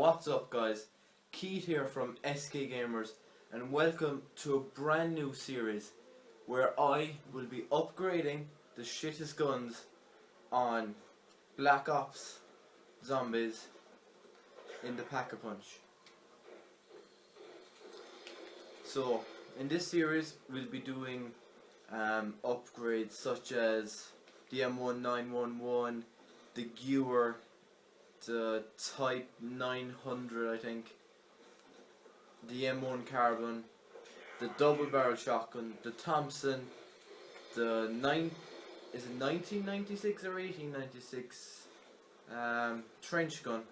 What's up guys? Keith here from SK Gamers and welcome to a brand new series where I will be upgrading the shittest guns on Black Ops Zombies in the Pack-a-Punch. So, in this series we'll be doing um, upgrades such as the M1911, the Gewehr, the Type 900 I think, the M1 Carbine, the double barrel shotgun, the Thompson, the 9, is it 1996 or 1896 um, trench gun,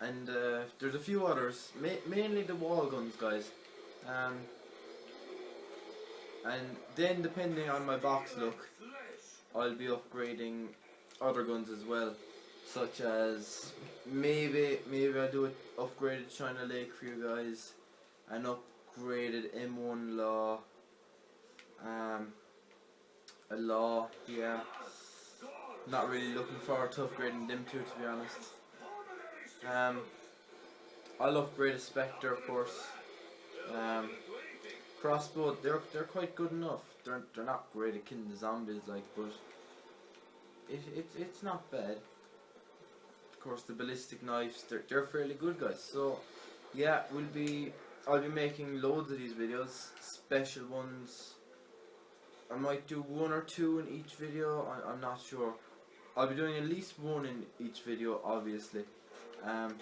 and uh, there's a few others, ma mainly the wall guns guys. Um, and then depending on my box look, I'll be upgrading other guns as well, such as maybe maybe I'll do an upgraded China Lake for you guys, an upgraded M1 Law, um, a Law, yeah. Not really looking forward to upgrading them two to be honest. Um, I'll upgrade a Spectre of course. Um, crossbow, they're they're quite good enough. They're they're not great at killing the zombies like, but it it it's not bad. Of course, the ballistic knives, they're they're fairly good, guys. So yeah, we'll be I'll be making loads of these videos, special ones. I might do one or two in each video. I, I'm not sure. I'll be doing at least one in each video, obviously. Um,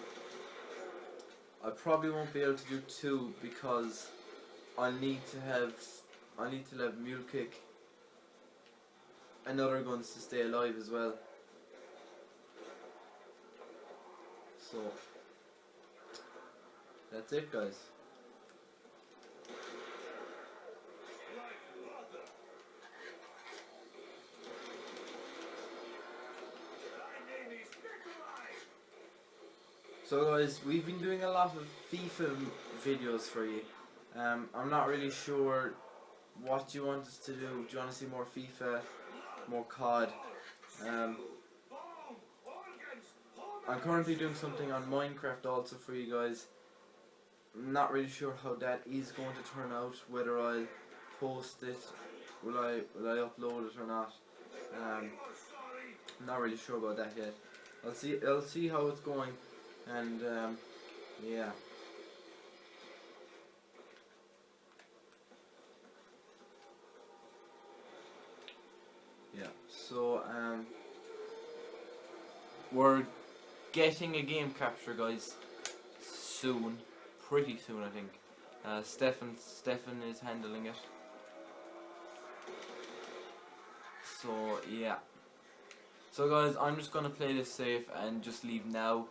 I probably won't be able to do two because I need to have I need to have mule kick and other guns to stay alive as well. So that's it guys. So guys, we've been doing a lot of FIFA videos for you. Um, I'm not really sure what you want us to do. Do you want to see more FIFA, more COD? Um, I'm currently doing something on Minecraft also for you guys. I'm not really sure how that is going to turn out. Whether I'll post it, will I will I upload it or not? Um, I'm not really sure about that yet. I'll see. I'll see how it's going, and um, yeah. Yeah, so um, we're getting a game capture, guys, soon, pretty soon, I think. Uh, Stefan, Stefan is handling it. So yeah. So guys, I'm just gonna play this safe and just leave now.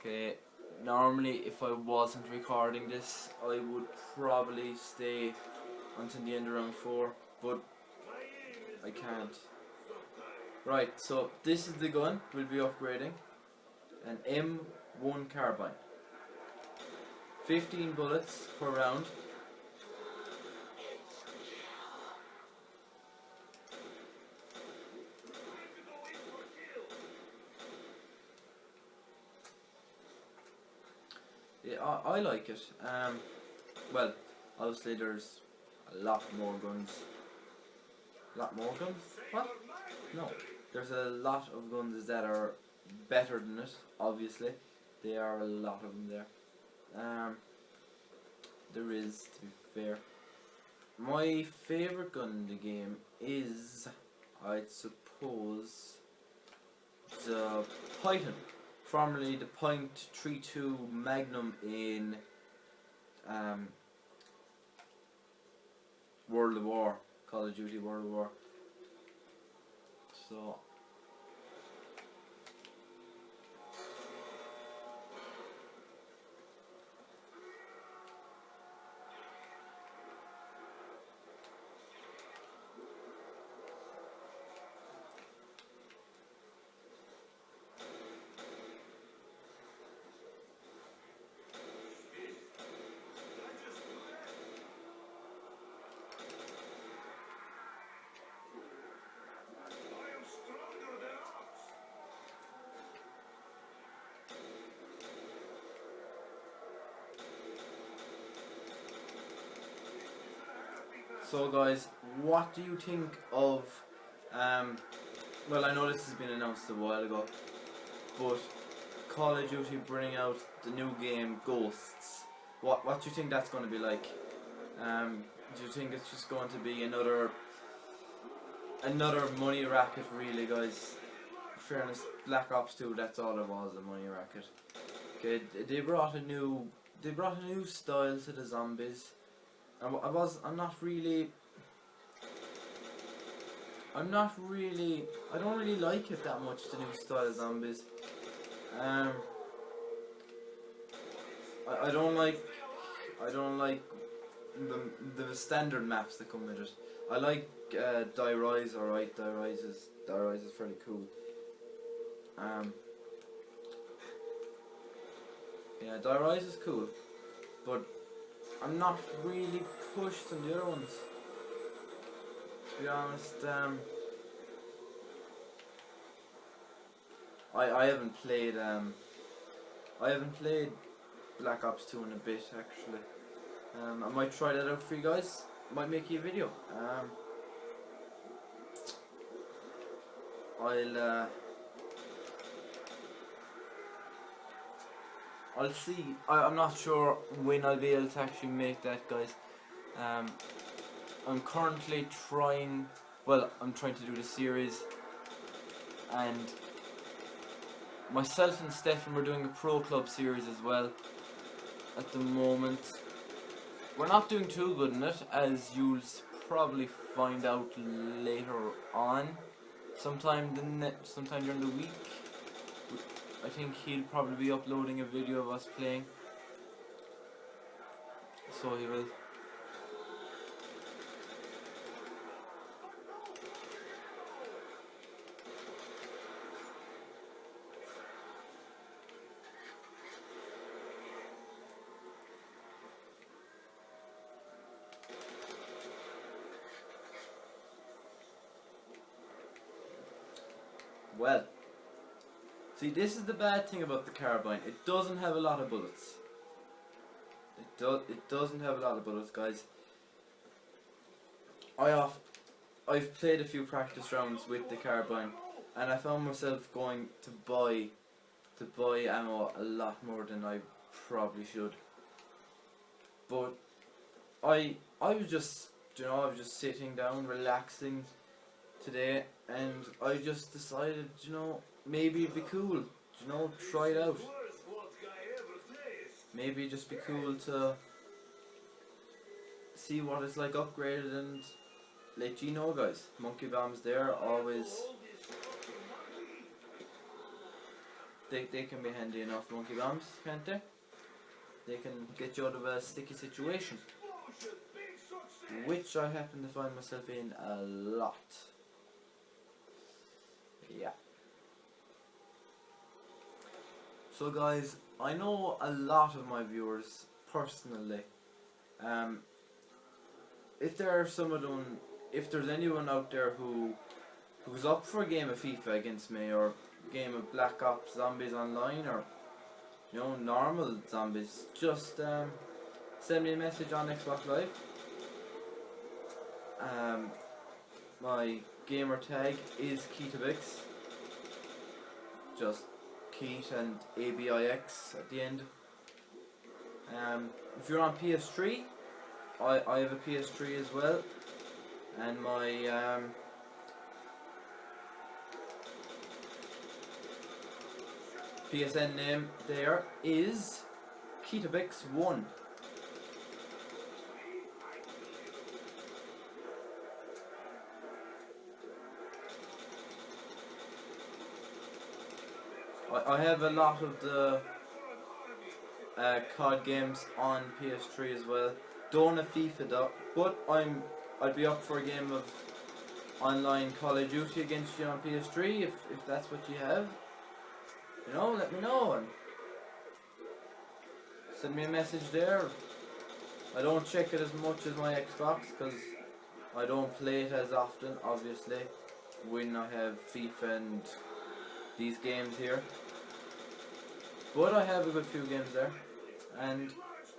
Okay. Normally, if I wasn't recording this, I would probably stay until the end of round four, but I can't. Right, so this is the gun we'll be upgrading. An M1 carbine. 15 bullets per round. Yeah, I, I like it. Um, well, obviously there's a lot more guns A lot more guns? What? No. There's a lot of guns that are better than it, obviously. There are a lot of them there. Um, there is, to be fair. My favourite gun in the game is, I'd suppose, the Python. Formerly the .32 Magnum in um, World of War. Call of Duty World of War. So So guys, what do you think of um well I know this has been announced a while ago, but Call of Duty bringing out the new game Ghosts. What what do you think that's gonna be like? Um do you think it's just going to be another another money racket really guys? fairness, Black Ops 2 that's all it was, a money racket. Okay, they brought a new they brought a new style to the zombies. I, I was I'm not really I'm not really I don't really like it that much the new style of zombies. Um I, I don't like I don't like the the standard maps that come with it. I like uh, Die Rise alright, Die Rise is Die Rise is fairly cool. Um Yeah, Die Rise is cool. But I'm not really pushed on the other ones. To be honest, um, I I haven't played um I haven't played Black Ops 2 in a bit actually. Um, I might try that out for you guys. Might make you a video. Um, I'll uh, I'll see. I, I'm not sure when I'll be able to actually make that, guys. Um, I'm currently trying. Well, I'm trying to do the series, and myself and Stefan were doing a pro club series as well. At the moment, we're not doing too good in it, as you'll probably find out later on. Sometime the sometime during the week. I think he'll probably be uploading a video of us playing. So he will. Well, see, this is the bad thing about the carbine. It doesn't have a lot of bullets. It does. It doesn't have a lot of bullets, guys. I off. I've played a few practice rounds with the carbine, and I found myself going to buy, to buy ammo a lot more than I probably should. But I, I was just, you know, I was just sitting down, relaxing today, and I just decided, you know, maybe it'd be cool, you know, try it out. Maybe just be cool to see what it's like upgraded and let you know, guys. Monkey bombs there, always. They, they can be handy enough, monkey bombs, can't they? They can get you out of a sticky situation. Which I happen to find myself in a lot. Yeah. So guys, I know a lot of my viewers personally. Um, if there are some of them, if there's anyone out there who who's up for a game of FIFA against me or game of Black Ops Zombies Online or you know normal zombies, just um, send me a message on Xbox Live. Um, my gamer tag is Keetabix. Just Keat and ABIX at the end. Um, if you're on PS3, I, I have a PS3 as well. And my um, PSN name there is Keetabix1. I, have a lot of the uh, COD games on PS3 as well. Don't have FIFA though, but I'm I'd be up for a game of online Call of Duty against you on PS3 if if that's what you have. You know, let me know and send me a message there. I don't check it as much as my Xbox because I don't play it as often, obviously, when I have FIFA and these games here. But I have a good few games there. And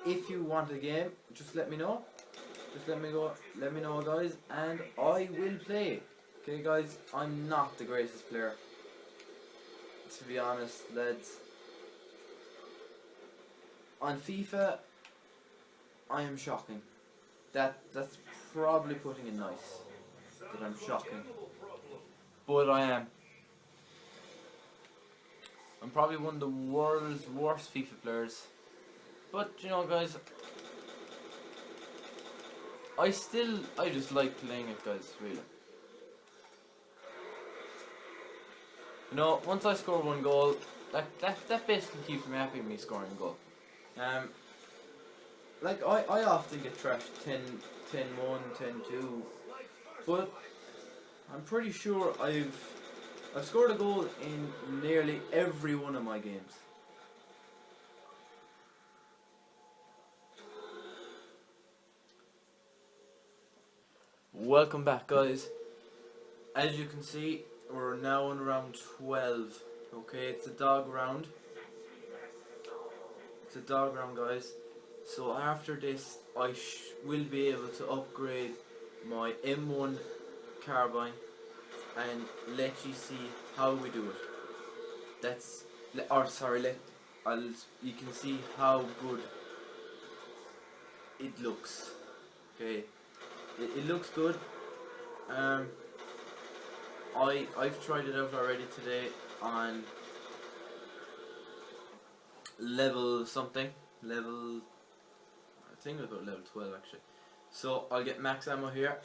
if you want a game, just let me know. Just let me go. Let me know, guys, and I will play. Okay, guys. I'm not the greatest player. To be honest, lads. On FIFA, I am shocking. That that's probably putting it nice. That I'm shocking. But I am. I'm probably one of the world's worst FIFA players. But you know guys I still I just like playing it guys, really. You know, once I score one goal, that that, that basically keeps me happy me scoring a goal. Um like I, I often get trashed 10 10 1, 10 2 but I'm pretty sure I've I've scored a goal in nearly every one of my games. Welcome back guys. As you can see, we're now on round 12. Okay, it's a dog round. It's a dog round guys. So after this, I will be able to upgrade my M1 carbine and let you see how we do it. That's, or sorry, let I'll you can see how good it looks. Okay, it, it looks good. Um, I I've tried it out already today on level something level I think I level 12 actually so I'll get max ammo here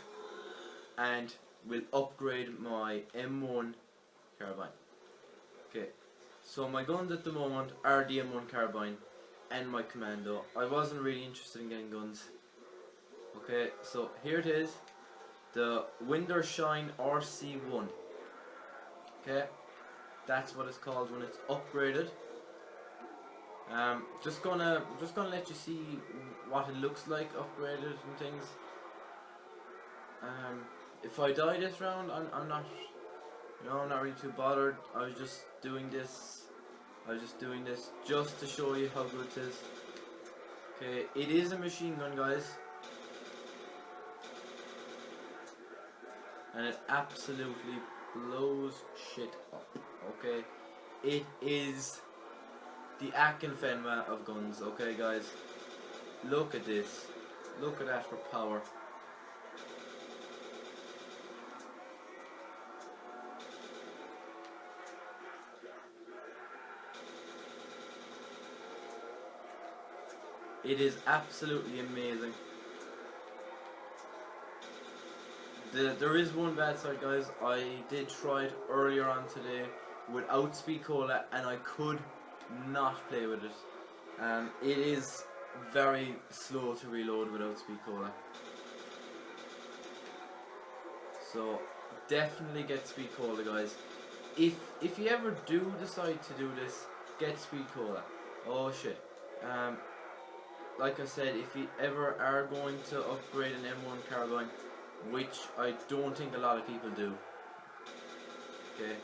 and will upgrade my M1 carbine. Okay, so my guns at the moment are the M1 carbine and my commando. I wasn't really interested in getting guns. Okay, so here it is, the Wintershine RC1. Okay, that's what it's called when it's upgraded. Um, just gonna just gonna let you see what it looks like upgraded and things. Um, if I die this round, I'm, I'm not, you know, I'm not really too bothered. I was just doing this, I was just doing this just to show you how good it is. Okay, it is a machine gun, guys. And it absolutely blows shit up, okay? It is the Akinfenwa of guns, okay guys? Look at this. Look at that for power. It is absolutely amazing. The, there is one bad side guys, I did try it earlier on today without Speed Cola and I could not play with it. Um, it is very slow to reload without Speed Cola. So definitely get Speed Cola guys. If if you ever do decide to do this, get Speed Cola. Oh shit. Um, like I said, if you ever are going to upgrade an M1 carbine, which I don't think a lot of people do, okay.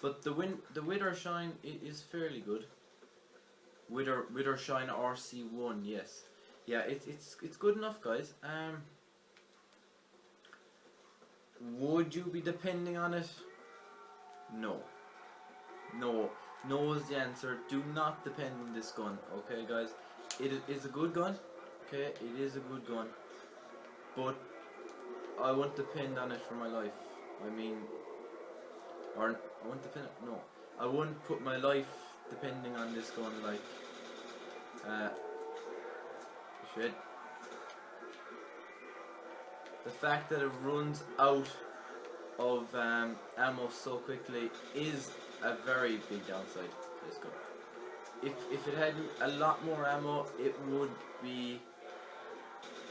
But the win, the Widdershine is fairly good. Wither shine RC1, yes, yeah, it's it's it's good enough, guys. Um, would you be depending on it? No. No. No is the answer. Do not depend on this gun, okay guys? It is a good gun, okay? It is a good gun. But I won't depend on it for my life. I mean, or I won't depend, no. I wouldn't put my life depending on this gun like, uh, shit. The fact that it runs out of um, ammo so quickly is a very big downside to this gun. If, if it had a lot more ammo, it would be...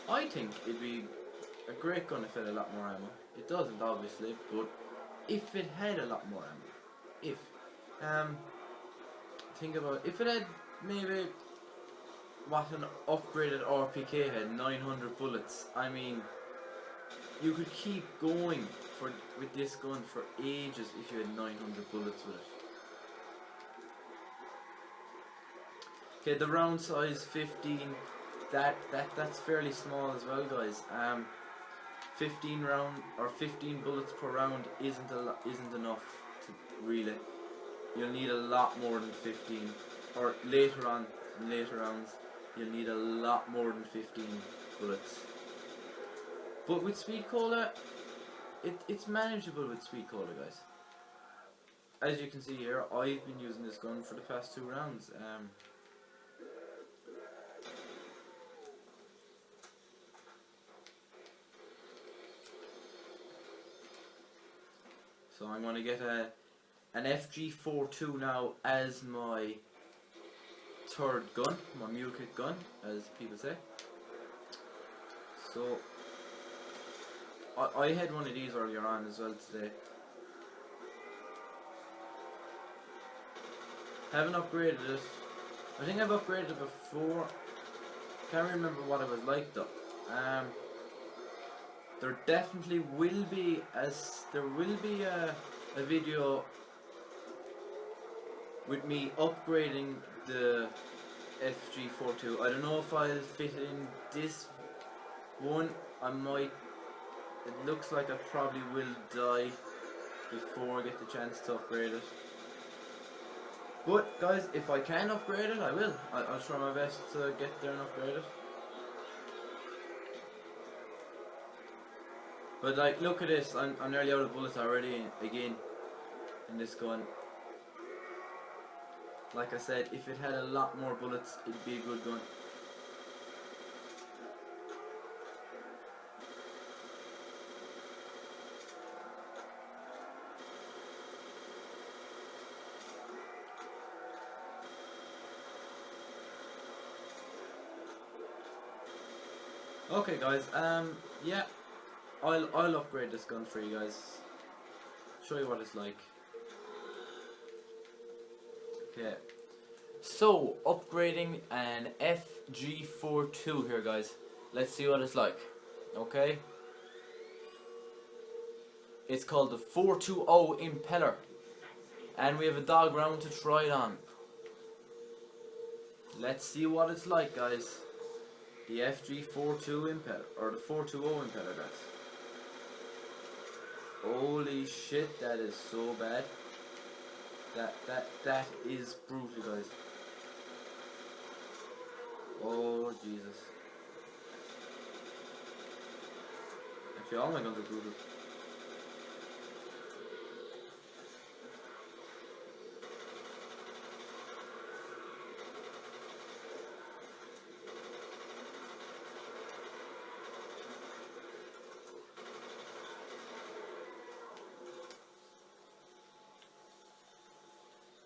I think it'd be a great gun if it had a lot more ammo. It doesn't, obviously, but if it had a lot more ammo. If. Um, think about if it had maybe what an upgraded RPK had, 900 bullets. I mean, you could keep going for with this gun for ages if you had 900 bullets with it. Okay, the round size 15, that, that that's fairly small as well, guys. Um, 15 round or 15 bullets per round isn't a isn't enough to really. You'll need a lot more than 15, or later on later rounds, you'll need a lot more than 15 bullets. But with Speed Cola, it, it's manageable with Speed Cola, guys. As you can see here, I've been using this gun for the past two rounds. Um, so I'm going to get a an FG42 now as my third gun, my mule kick gun, as people say. So I, I had one of these earlier on as well today. Haven't upgraded it. I think I've upgraded it before. Can't remember what it was like though. Um, there definitely will be as there will be a, a video with me upgrading the FG42. I don't know if I'll fit in this one. I might. It looks like I probably will die before I get the chance to upgrade it. But guys, if I can upgrade it, I will. I, I'll try my best to get there and upgrade it. But like, look at this. I'm, I'm nearly out of bullets already. Again, in this gun. Like I said, if it had a lot more bullets, it'd be a good gun. Okay, guys. Um, yeah, I'll I'll upgrade this gun for you guys. Show you what it's like. Okay. So upgrading an FG42 here, guys. Let's see what it's like. Okay. It's called the 420 Impeller, and we have a dog round to try it on. Let's see what it's like, guys. The FG42 impeller, or the 420 impeller, guys. Holy shit, that is so bad. That, that, that is brutal, guys. Oh, Jesus. Actually, all my guns are brutal.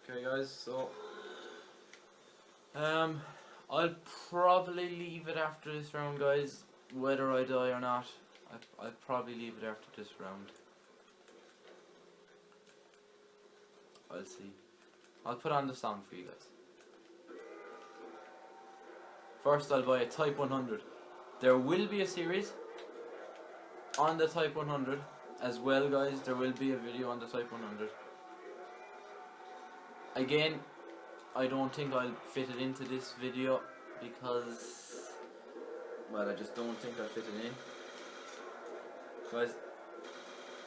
Okay guys, so um I'll probably leave it after this round guys, whether I die or not. I I'll probably leave it after this round. I'll see. I'll put on the song for you guys. First I'll buy a Type 100. There will be a series on the Type 100 as well guys. There will be a video on the Type 100. Again, I don't think I'll fit it into this video because, well, I just don't think I'll fit it in. Guys,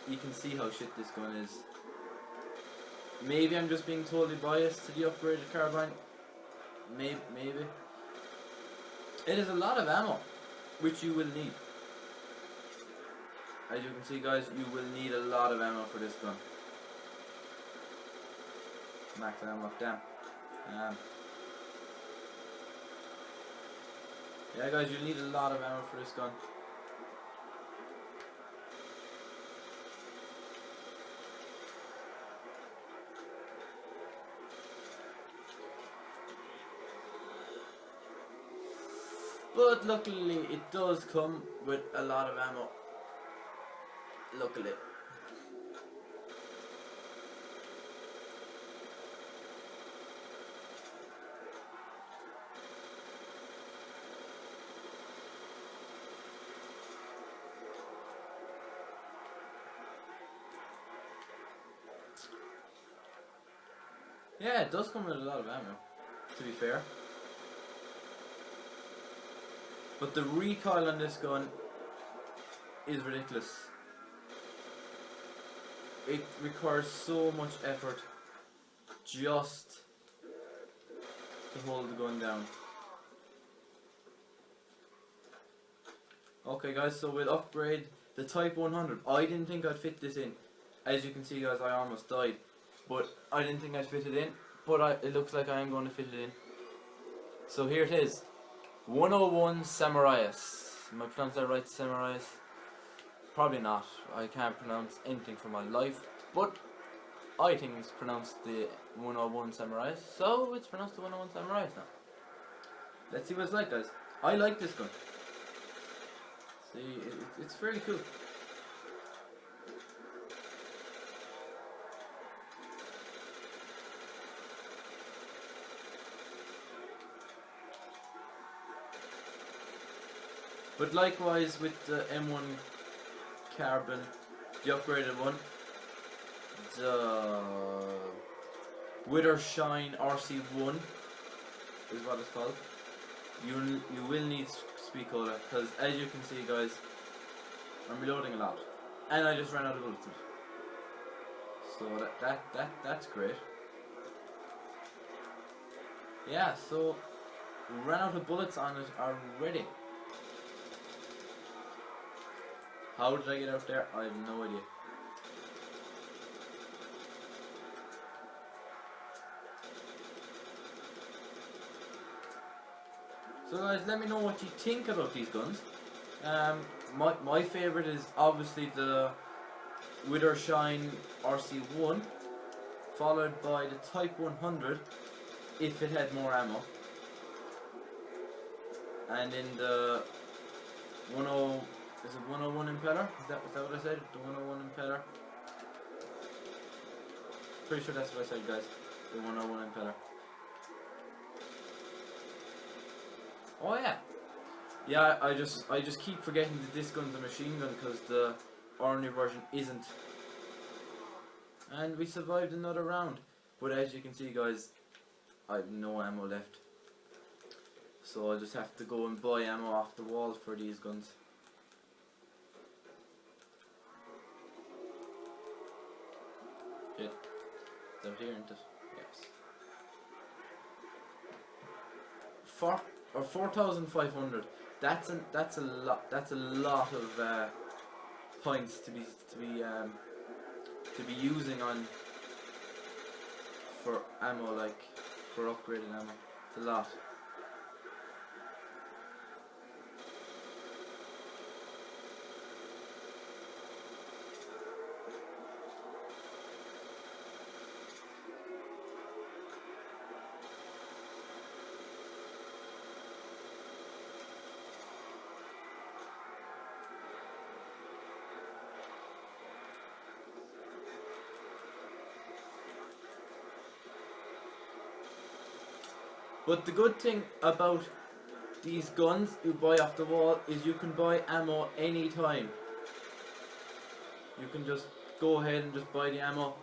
you can see how shit this gun is. Maybe I'm just being totally biased to the upgraded carbine. Maybe, maybe. It is a lot of ammo, which you will need. As you can see, guys, you will need a lot of ammo for this gun max ammo up down. Um, yeah guys, you need a lot of ammo for this gun. But luckily it does come with a lot of ammo. Luckily. Yeah, it does come with a lot of ammo, to be fair. But the recoil on this gun is ridiculous. It requires so much effort just to hold the gun down. Okay guys, so we'll upgrade the Type 100. I didn't think I'd fit this in. As you can see guys, I almost died. But I didn't think I'd fit it in. But I, it looks like I am going to fit it in. So here it is. 101 Samuraius. Am I pronouncing that right, Samuraius? Probably not. I can't pronounce anything for my life. But I think it's pronounced the 101 Samuraius. So it's pronounced the 101 Samuraius now. Let's see what it's like guys. I like this gun. See, it, it's very cool. But likewise with the M1 Carbine, the upgraded one, the Wither Shine RC1 is what it's called. You you will need Speed Cola because as you can see guys, I'm reloading a lot, and I just ran out of bullets. So that that that that's great. Yeah, so ran out of bullets on it already. How did I get out there? I have no idea. So guys, let me know what you think about these guns. Um, my, my favourite is obviously the Wither Shine RC1, followed by the Type 100, if it had more ammo. And in the 10, is it 101 Impeller? Is that, is that what I said? The 101 Impeller? Pretty sure that's what I said guys. The 101 Impeller. Oh yeah. Yeah, I just I just keep forgetting that this gun's a machine gun because the ordinary version isn't. And we survived another round. But as you can see guys, I have no ammo left. So I just have to go and buy ammo off the wall for these guns. Yeah. Is that here, isn't? Yes. Four or four thousand five hundred. That's a that's a lot. That's a lot of uh, points to be to be um, to be using on for ammo like for upgrading ammo. It's a lot. But the good thing about these guns you buy off the wall is you can buy ammo anytime. You can just go ahead and just buy the ammo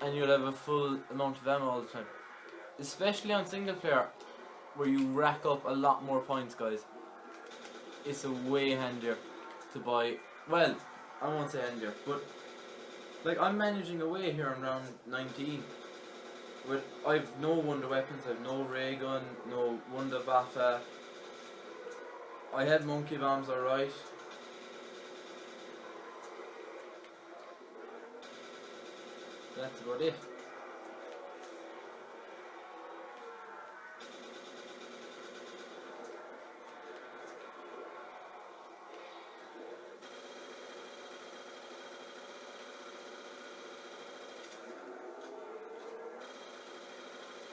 and you'll have a full amount of ammo all the time. Especially on single player where you rack up a lot more points guys. It's a way handier to buy, well, I won't say handier, but like I'm managing away here on round 19 I've no wonder weapons, I've no ray gun, no Wunderwaffe. I had monkey bombs alright. That's about it.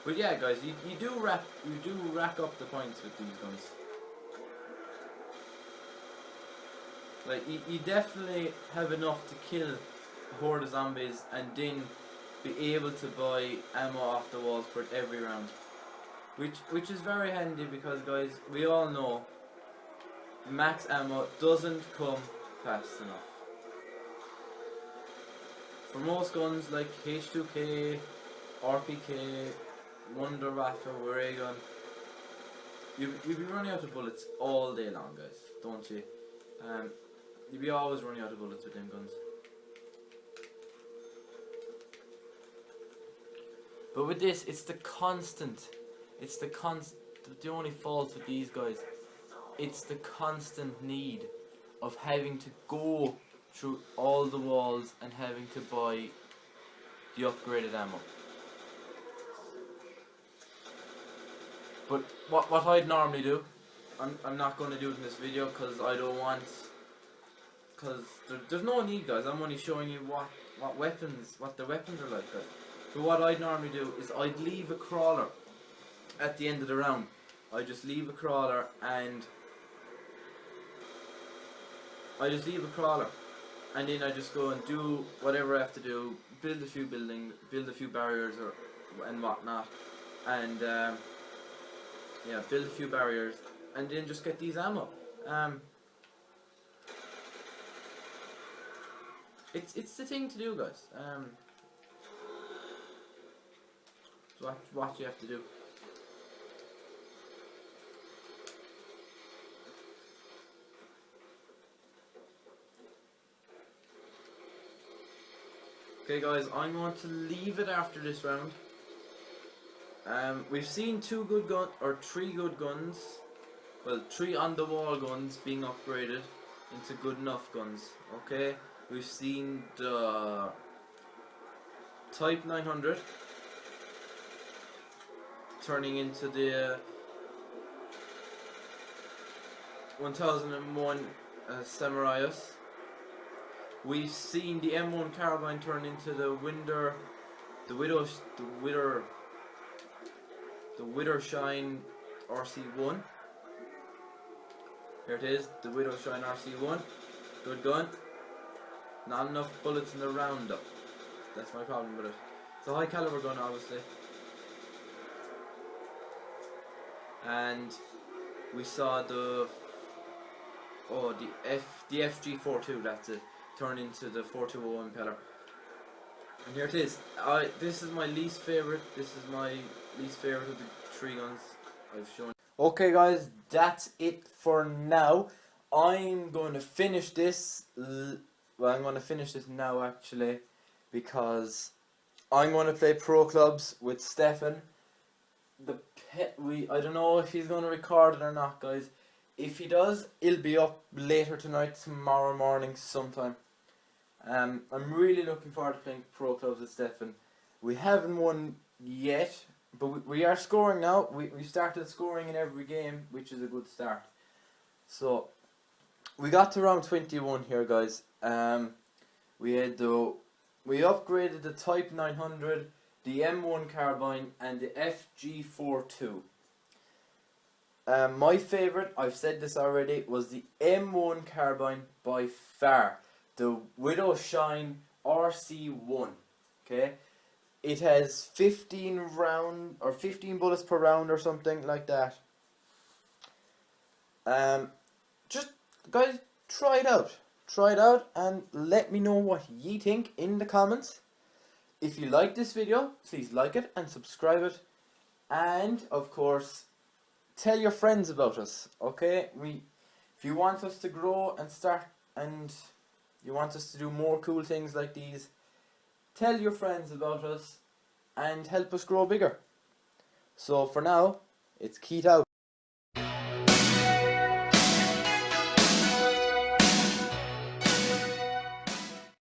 But yeah, guys, you, you do rack you do rack up the points with these guns. Like you, you definitely have enough to kill a horde of zombies and then be able to buy ammo off the walls for every round. Which which is very handy because guys, we all know max ammo doesn't come fast enough. For most guns like H2K, RPK, Wunderwaffe, Ray gun. You you be running out of bullets all day long, guys, don't you? Um, you be always running out of bullets with them guns. But with this, it's the constant. It's the const. The only fault with these guys, it's the constant need of having to go through all the walls and having to buy the upgraded ammo. But what what I'd normally do, I'm I'm not going to do it in this video because I don't want. Because there, there's no need, guys. I'm only showing you what what weapons, what the weapons are like, guys. But what I'd normally do is I'd leave a crawler at the end of the round. I just leave a crawler and I just leave a crawler and then I just go and do whatever I have to do, build a few buildings, build a few barriers or and whatnot, and um, yeah, build a few barriers, and then just get these ammo. Um, it's it's the thing to do, guys. Um, what what you have to do. Okay guys, I'm going to leave it after this round. Um, we've seen two good gun or three good guns. Well, three on the wall guns being upgraded into good enough guns. Okay, we've seen the Type 900 turning into the 1001 uh. We've seen the M1 carbine turn into the Winder, the Widow, the Widow, the Widowshine RC1. Here it is, the Widowshine RC1. Good gun. Not enough bullets in the roundup. That's my problem with it. It's a high caliber gun obviously. And we saw the oh the F the FG42 that's it turn into the 420 impeller. And here it is. I this is my least favorite. This is my least favorite of the three guns I've shown. Okay guys, that's it for now. I'm going to finish this well I'm going to finish this now actually because I'm going to play pro clubs with Stefan. The pet we I don't know if he's going to record it or not guys. If he does, it'll be up later tonight, tomorrow morning sometime. Um, I'm really looking forward to playing pro clubs with Stefan. We haven't won yet, but we, we are scoring now. We, we started scoring in every game, which is a good start. So, we got to round 21 here, guys. Um, we had the, we upgraded the Type 900, the M1 carbine, and the FG42. Um, my favourite, I've said this already, was the M1 carbine by far the Widow Shine RC1. Okay, it has 15 round or 15 bullets per round or something like that. Um, just guys, try it out. Try it out and let me know what ye think in the comments. If you like this video, please like it and subscribe it. And of course, tell your friends about us. Okay, we, if you want us to grow and start and you want us to do more cool things like these, tell your friends about us and help us grow bigger. So for now, it's Keith out.